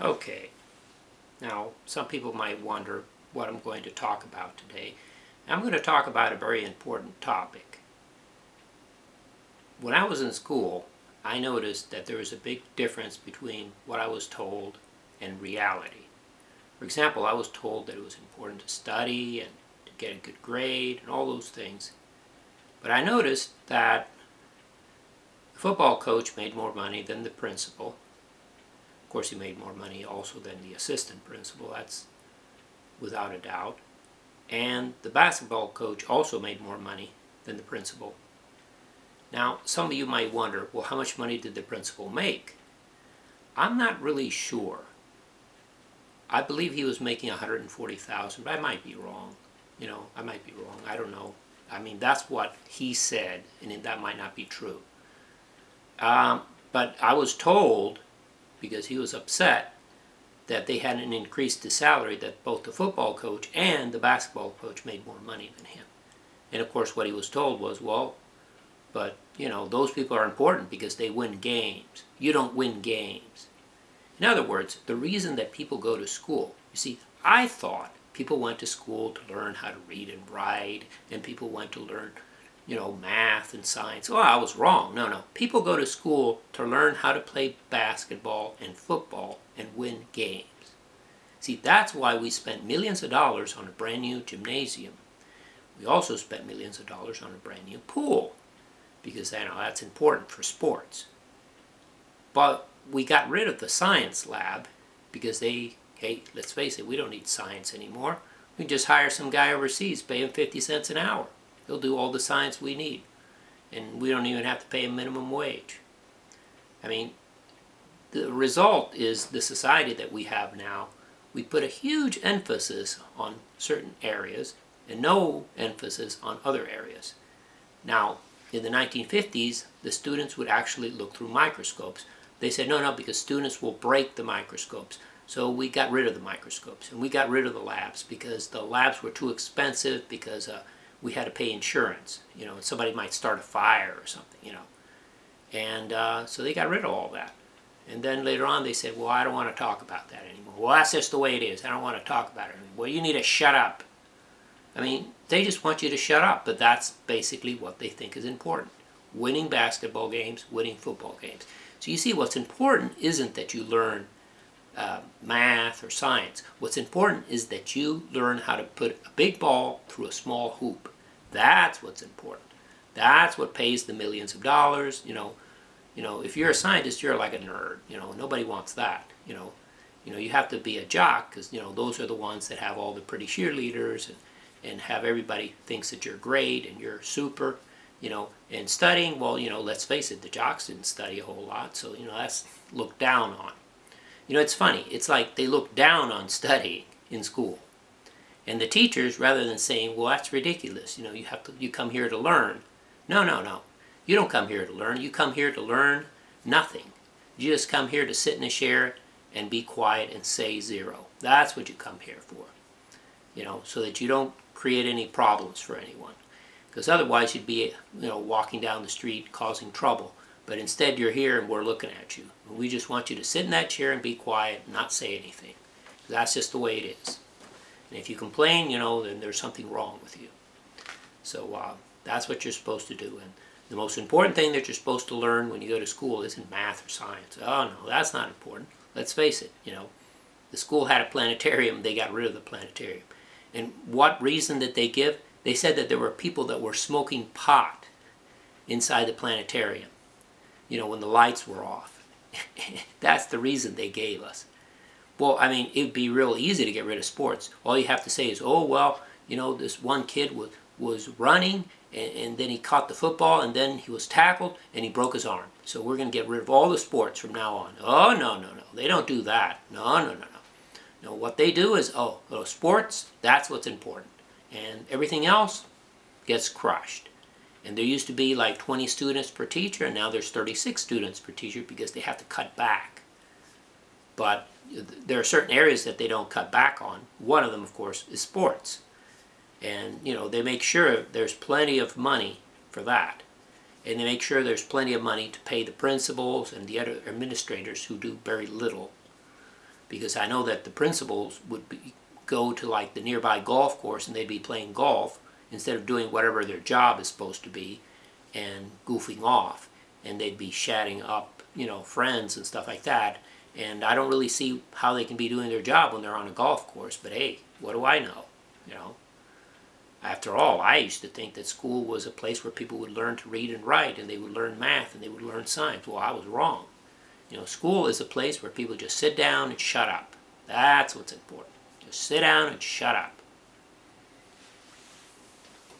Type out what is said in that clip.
Okay, now some people might wonder what I'm going to talk about today. I'm going to talk about a very important topic. When I was in school, I noticed that there was a big difference between what I was told and reality. For example, I was told that it was important to study and to get a good grade and all those things. But I noticed that the football coach made more money than the principal course, he made more money also than the assistant principal, that's without a doubt. And the basketball coach also made more money than the principal. Now, some of you might wonder, well, how much money did the principal make? I'm not really sure. I believe he was making 140,000, but I might be wrong. You know, I might be wrong. I don't know. I mean, that's what he said, and that might not be true. Um, but I was told because he was upset that they hadn't increased his salary, that both the football coach and the basketball coach made more money than him. And of course what he was told was, well, but you know, those people are important because they win games. You don't win games. In other words, the reason that people go to school, you see, I thought people went to school to learn how to read and write, and people went to learn you know, math and science. Oh, I was wrong. No, no. People go to school to learn how to play basketball and football and win games. See, that's why we spent millions of dollars on a brand new gymnasium. We also spent millions of dollars on a brand new pool because you know, that's important for sports. But we got rid of the science lab because they, hey, let's face it, we don't need science anymore. We just hire some guy overseas, pay him 50 cents an hour. He'll do all the science we need. And we don't even have to pay a minimum wage. I mean, the result is the society that we have now, we put a huge emphasis on certain areas and no emphasis on other areas. Now, in the 1950s, the students would actually look through microscopes. They said, no, no, because students will break the microscopes. So we got rid of the microscopes and we got rid of the labs because the labs were too expensive because uh, we had to pay insurance. You know, somebody might start a fire or something, you know. And uh, so they got rid of all that. And then later on they said, well, I don't want to talk about that anymore. Well, that's just the way it is. I don't want to talk about it anymore. Well, you need to shut up. I mean, they just want you to shut up, but that's basically what they think is important. Winning basketball games, winning football games. So you see, what's important isn't that you learn uh, math or science. What's important is that you learn how to put a big ball through a small hoop. That's what's important. That's what pays the millions of dollars. You know, you know, if you're a scientist, you're like a nerd. You know, nobody wants that. You know, you know, you have to be a jock because you know those are the ones that have all the pretty cheerleaders and and have everybody thinks that you're great and you're super. You know, and studying, well, you know, let's face it, the jocks didn't study a whole lot, so you know that's looked down on. You know, it's funny. It's like they look down on studying in school. And the teachers, rather than saying, well, that's ridiculous, you know, you have to, you come here to learn. No, no, no. You don't come here to learn. You come here to learn nothing. You just come here to sit in a chair and be quiet and say zero. That's what you come here for. You know, so that you don't create any problems for anyone. Because otherwise you'd be, you know, walking down the street causing trouble. But instead you're here and we're looking at you. We just want you to sit in that chair and be quiet and not say anything. That's just the way it is. And if you complain, you know, then there's something wrong with you. So uh, that's what you're supposed to do. And the most important thing that you're supposed to learn when you go to school isn't math or science. Oh no, that's not important. Let's face it, you know, the school had a planetarium, they got rid of the planetarium. And what reason did they give? They said that there were people that were smoking pot inside the planetarium you know, when the lights were off. That's the reason they gave us. Well, I mean, it would be real easy to get rid of sports. All you have to say is, oh, well, you know, this one kid was, was running, and, and then he caught the football, and then he was tackled, and he broke his arm. So we're going to get rid of all the sports from now on. Oh, no, no, no. They don't do that. No, no, no, no. No, what they do is, oh, oh sports, that's what's important. And everything else gets crushed. And there used to be like 20 students per teacher, and now there's 36 students per teacher because they have to cut back. But there are certain areas that they don't cut back on. One of them, of course, is sports. And, you know, they make sure there's plenty of money for that. And they make sure there's plenty of money to pay the principals and the other administrators who do very little. because I know that the principals would be, go to like the nearby golf course and they'd be playing golf instead of doing whatever their job is supposed to be and goofing off. And they'd be chatting up you know friends and stuff like that. And I don't really see how they can be doing their job when they're on a golf course but hey what do I know you know? After all I used to think that school was a place where people would learn to read and write and they would learn math and they would learn science well I was wrong. You know school is a place where people just sit down and shut up. That's what's important. Just sit down and shut up